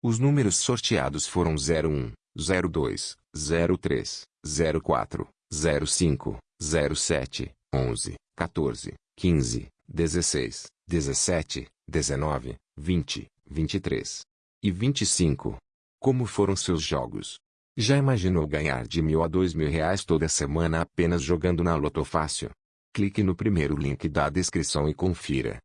Os números sorteados foram 01, 02, 03, 04, 05, 07, 11, 14, 15, 16, 17, 19, 20, 23 e 25. Como foram seus jogos? Já imaginou ganhar de mil a dois mil reais toda semana apenas jogando na Loto Fácil? Clique no primeiro link da descrição e confira.